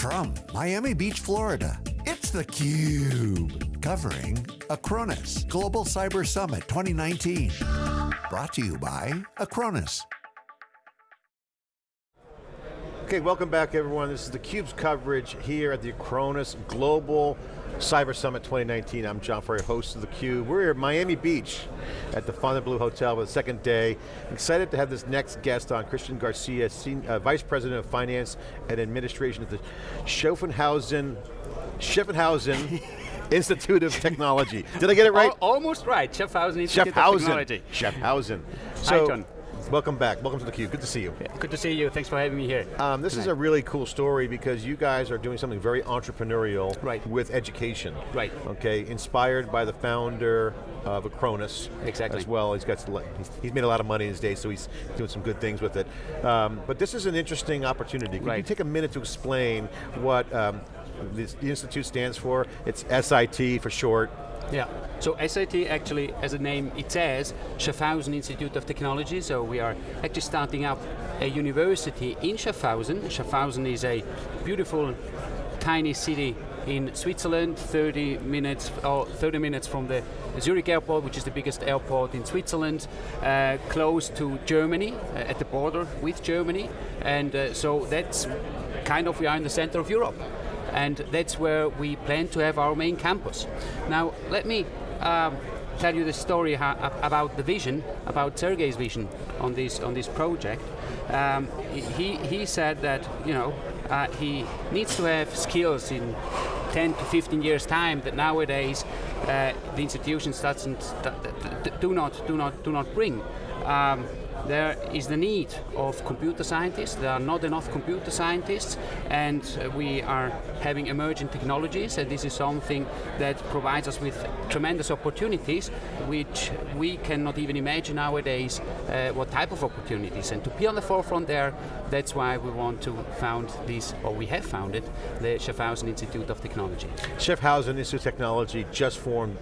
From Miami Beach, Florida, it's theCUBE. Covering Acronis Global Cyber Summit 2019. Brought to you by Acronis. Okay, welcome back everyone. This is theCUBE's coverage here at the Acronis Global Cyber Summit 2019. I'm John Furrier, host of theCUBE. We're here at Miami Beach at the Fontainebleau Hotel for the second day. Excited to have this next guest on, Christian Garcia, Senior, uh, Vice President of Finance and Administration at the Schaffenhausen, Schaffenhausen Institute of Technology. Did I get it right? almost right, Schaffhausen Institute Schaffhausen. of Technology. Schaffhausen. So, Hi John. Welcome back, welcome to theCUBE, good to see you. Good to see you, thanks for having me here. Um, this tonight. is a really cool story because you guys are doing something very entrepreneurial right. with education. Right. Okay, inspired by the founder of Acronis. Exactly. As well, he's got he's, he's made a lot of money in his day, so he's doing some good things with it. Um, but this is an interesting opportunity. Could right. you take a minute to explain what um, this, the Institute stands for? It's SIT for short. Yeah, so SIT actually, as a name it says, Schaffhausen Institute of Technology, so we are actually starting up a university in Schaffhausen. Schaffhausen is a beautiful, tiny city in Switzerland, 30 minutes, or 30 minutes from the Zurich airport, which is the biggest airport in Switzerland, uh, close to Germany, uh, at the border with Germany, and uh, so that's kind of, we are in the center of Europe and that's where we plan to have our main campus. Now, let me um, tell you the story about the vision, about Sergei's vision on this on this project. Um, he he said that you know uh, he needs to have skills in 10 to 15 years time that nowadays uh, the institutions doesn't do not do not do not bring. Um, there is the need of computer scientists. There are not enough computer scientists, and uh, we are having emerging technologies, and this is something that provides us with tremendous opportunities, which we cannot even imagine nowadays uh, what type of opportunities. And to be on the forefront there, that's why we want to found this, or we have founded, the Schaffhausen Institute of Technology. Schaffhausen Institute of Technology just formed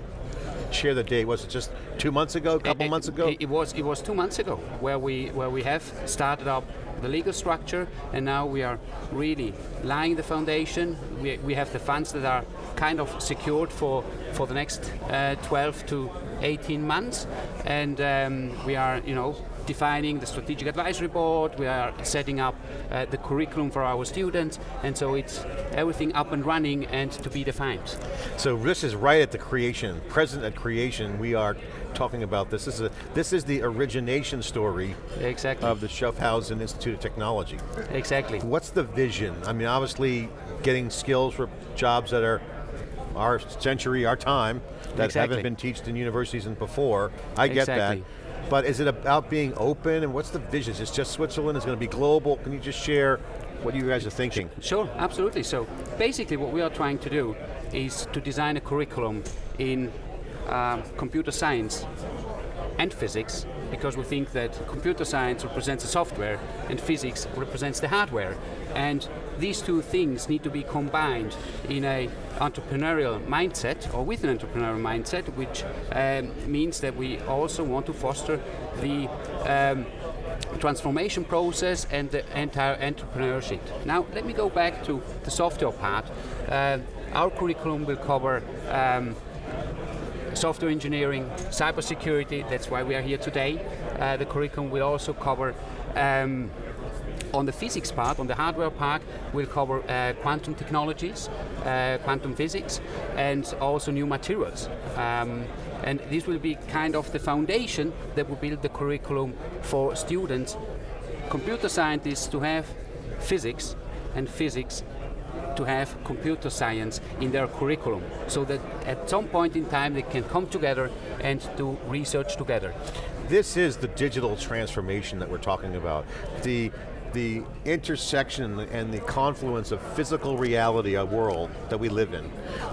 share the date? Was it just two months ago, a couple it, months ago? It, it, was it was two months ago where we where we have started up the legal structure and now we are really laying the foundation. We, we have the funds that are kind of secured for, for the next uh, 12 to 18 months and um, we are you know defining the strategic advisory board, we are setting up uh, the curriculum for our students, and so it's everything up and running and to be defined. So this is right at the creation, present at creation, we are talking about this. This is, a, this is the origination story exactly. of the Schaffhausen Institute of Technology. Exactly. What's the vision? I mean, obviously getting skills for jobs that are our century, our time, that exactly. haven't been taught in universities and before. I get exactly. that. But is it about being open and what's the vision? Is it just Switzerland, is going to be global? Can you just share what you guys are thinking? Sure, absolutely. So basically what we are trying to do is to design a curriculum in um, computer science and physics because we think that computer science represents the software and physics represents the hardware. And these two things need to be combined in a entrepreneurial mindset or with an entrepreneurial mindset, which um, means that we also want to foster the um, transformation process and the entire entrepreneurship. Now, let me go back to the software part. Uh, our curriculum will cover um, software engineering, cybersecurity, that's why we are here today. Uh, the curriculum will also cover um, on the physics part, on the hardware part, we'll cover uh, quantum technologies, uh, quantum physics, and also new materials. Um, and this will be kind of the foundation that will build the curriculum for students, computer scientists to have physics, and physics to have computer science in their curriculum so that at some point in time they can come together and do research together. This is the digital transformation that we're talking about. The the intersection and the confluence of physical reality, a world that we live in,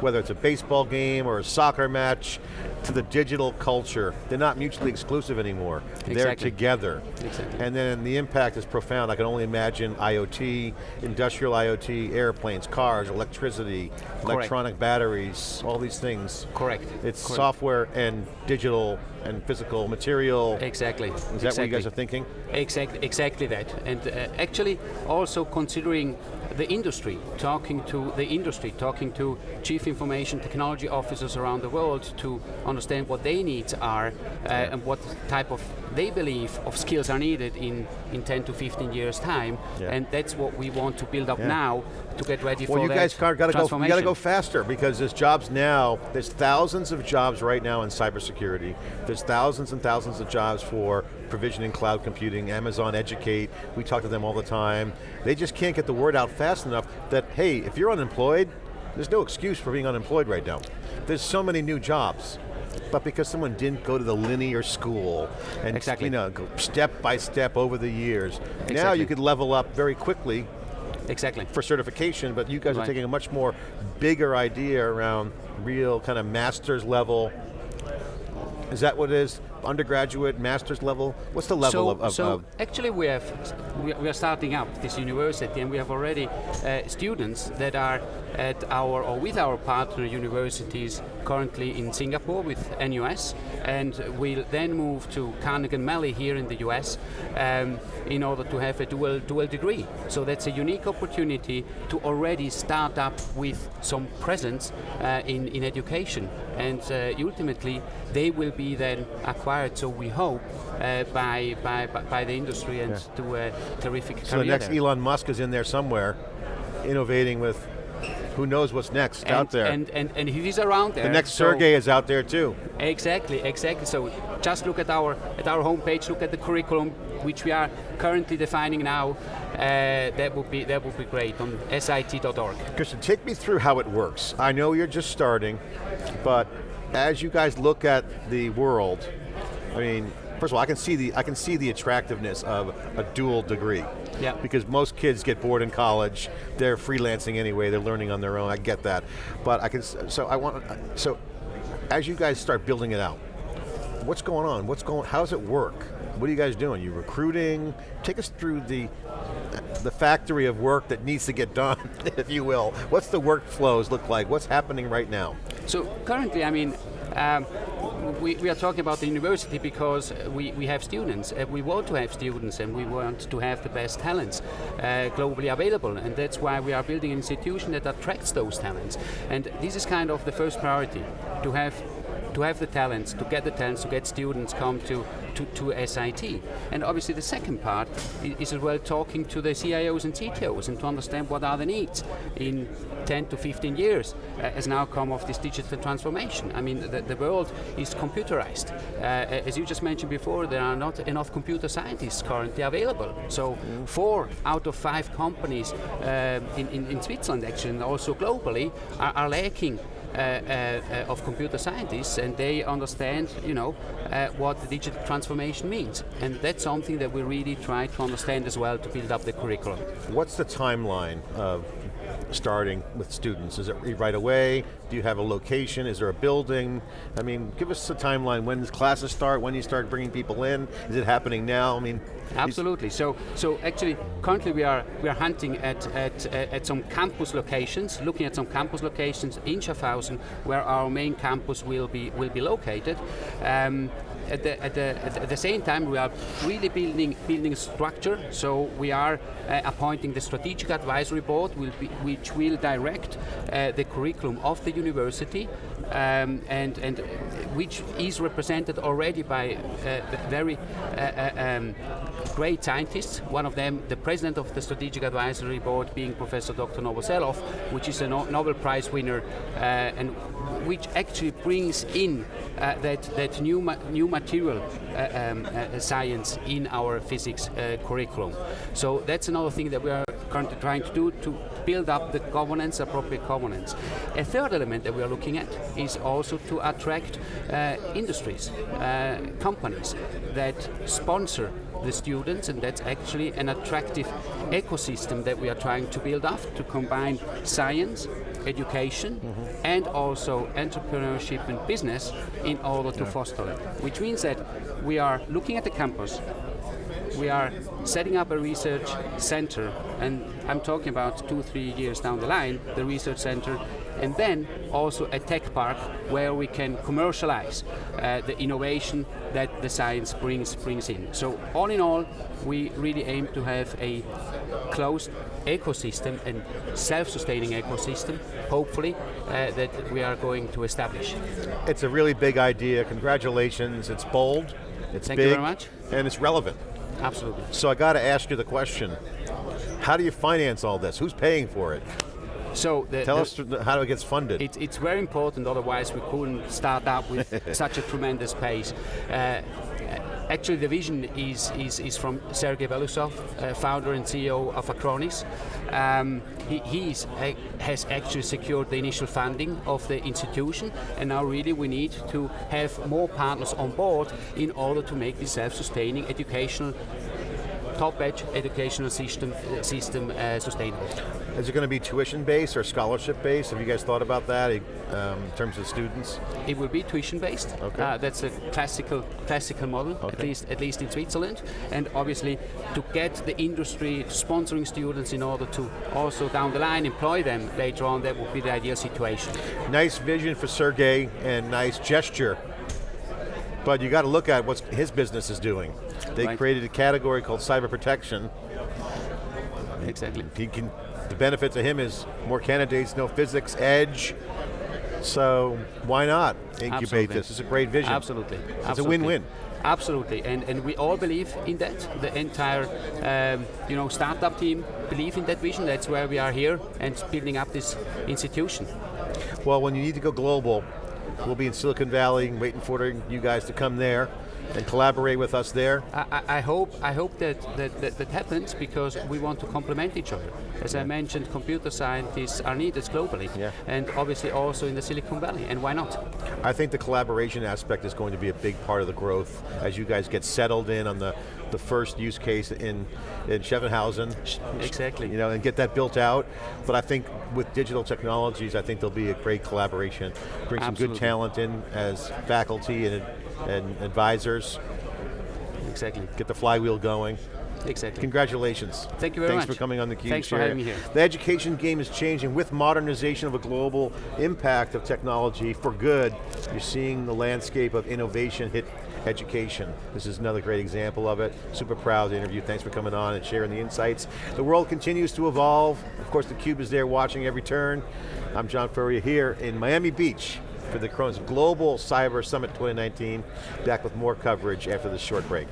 whether it's a baseball game or a soccer match, to the digital culture, they're not mutually exclusive anymore. Exactly. They're together. Exactly. And then the impact is profound. I can only imagine IoT, industrial IoT, airplanes, cars, electricity, Correct. electronic batteries, all these things. Correct. It's Correct. software and digital and physical material. Exactly. Is that exactly. what you guys are thinking? Exactly, exactly that. And uh, actually also considering the industry, talking to the industry, talking to chief information technology officers around the world to understand what their needs are uh, and what type of they believe of skills are needed in, in 10 to 15 years time Yeah. and that's what we want to build up Yeah. now to get ready Well, for you guys got to go. You got to go faster because there's jobs now. There's thousands of jobs right now in cybersecurity. There's thousands and thousands of jobs for provisioning cloud computing. Amazon Educate. We talk to them all the time. They just can't get the word out fast enough that hey, if you're unemployed, there's no excuse for being unemployed right now. There's so many new jobs. But because someone didn't go to the linear school and Exactly. you know step by step over the years, now you could level up very quickly Exactly. for certification, but you guys are taking a much more bigger idea around real kind of master's level. Is that what it is? Undergraduate, master's level? What's the level so, of, of, so of- actually we have we we are starting up this university and we have already uh, students that are at our or with our partner universities currently in Singapore with NUS and we'll then move to Carnegie Mellon here in the US um, in order to have a dual dual degree. So that's a unique opportunity to already start up with some presence uh, in, in education. And uh, ultimately they will be then acquired so we hope uh, by, by, by the industry and to a terrific so the next there. Elon Musk is in there somewhere, innovating with who knows what's next and, out there. And, and, and he is around there. the next so- Sergey is out there too. Exactly, exactly. So just look at our at our homepage. Look at the curriculum, which we are currently defining now. Uh, that would be that would be great on sit.org. Christian, take me through how it works. I know you're just starting, but as you guys look at the world, I mean, first of all, I can see the I can see the attractiveness of a dual degree. Yeah. Because most kids get bored in college, they're freelancing anyway, they're learning on their own. I get that, but I can. So I want. So, as you guys start building it out, what's going on? What's going? How does it work? What are you guys doing? You recruiting? Take us through the the factory of work that needs to get done, if you will. What's the workflows look like? What's happening right now? So currently, I mean, um, we, we are talking about the university because we, we have students. Uh, we want to have students and we want to have the best talents uh, globally available. And that's why we are building an institution that attracts those talents. And this is kind of the first priority, to have to have the talents, to get the talents, to get students come to, to, to SIT. And obviously the second part is as well talking to the CIOs and CTOs and to understand what are the needs in 10 to 15 years uh, as an outcome of this digital transformation. I mean, the, the world is computerized. Uh, as you just mentioned before, there are not enough computer scientists currently available. So four out of five companies uh, in, in, in Switzerland actually and also globally are, are lacking of computer scientists and they understand you know uh, what the digital transformation means. And that's something that we really try to understand as well to build up the curriculum. What's the timeline of starting with students? Is it right away? Do you have a location? Is there a building? I mean, give us a timeline. When does classes start? When you start bringing people in? Is it happening now? I mean, Absolutely. So, so actually, currently we are we are hunting at at at some campus locations, looking at some campus locations in Schaffhausen, where our main campus will be will be located. Um, at the, at, the, at, the same time, we are really building building structure. So we are uh, appointing the strategic advisory board, will be, which will direct uh, the curriculum of the university, um, and and which is represented already by uh, very uh, uh, um, great scientists. One of them, the president of the Strategic Advisory Board, being Professor Dr. Novoselov, which is a no- Nobel Prize winner, uh, and which actually brings in uh, that that new ma- new material uh, um, uh, science in our physics uh, curriculum. So that's another thing that we are currently trying to do to build up the governance, appropriate governance. A third element that we are looking at is also to attract uh, industries, uh, companies that sponsor the students, and that's actually an attractive ecosystem that we are trying to build up to combine science, education, and also entrepreneurship and business in order to foster it. Which means that we are looking at the campus, we are setting up a research center, and I'm talking about two, three years down the line, the research center, and then also a tech park where we can commercialize uh, the innovation that the science brings brings in. So all in all, we really aim to have a closed ecosystem and self-sustaining ecosystem, hopefully, uh, that we are going to establish. It's a really big idea. Congratulations. It's bold. It's Thank you very much. And it's relevant. Absolutely. So I got to ask you the question. How do you finance all this? Who's paying for it? So the, Tell the- us how it gets funded. It, it's very important, otherwise we couldn't start up with such a tremendous pace. Uh, actually, the vision is, is, is from Sergei Belousov, uh, founder and CEO of Acronis. Um, he he's, uh, has actually secured the initial funding of the institution, and now really we need to have more partners on board in order to make this self-sustaining educational top-edge educational system, system uh, sustainable. Is it going to be tuition based or scholarship based? Have you guys thought about that um, in terms of students? It will be tuition based. Okay. Uh, that's a classical classical model, at least at least in Switzerland. And obviously, to get the industry sponsoring students in order to also down the line employ them later on, that would be the ideal situation. Nice vision for Sergey and nice gesture. But you got to look at what his business is doing. They Right. created a category called cyber protection. Exactly. He can, the benefit to him is more candidates, no physics, edge. So why not incubate Absolutely. this? It's a great vision. Absolutely. It's Absolutely. a win-win. Absolutely, and, and we all believe in that. The entire, um, you know, startup team believe in that vision. That's why we are here and building up this institution. Well, when you need to go global, we'll be in Silicon Valley waiting for you guys to come there and collaborate with us there. I, I- I hope I hope that that, that that happens because we want to complement each other. As I mentioned, computer scientists are needed globally, Yeah. and obviously also in the Silicon Valley. And why not? I think the collaboration aspect is going to be a big part of the growth as you guys get settled in on the, the first use case in, in Schevenhausen. Exactly. You know, and get that built out. But I think with digital technologies, I think there'll be a great collaboration. Bring some good talent in as faculty and, and advisors. Exactly. Get the flywheel going. Exactly. Congratulations. Thank you very Thanks much. Thanks for coming on the Cube Thanks for having me here. The education game is changing with modernization of a global impact of technology for good. You're seeing the landscape of innovation hit education. This is another great example of it. Super proud to interview. Thanks for coming on and sharing the insights. The world continues to evolve. Of course, the Cube is there watching every turn. I'm John Furrier here in Miami Beach for the Acronis Global Cyber Summit 2019. Back with more coverage after this short break.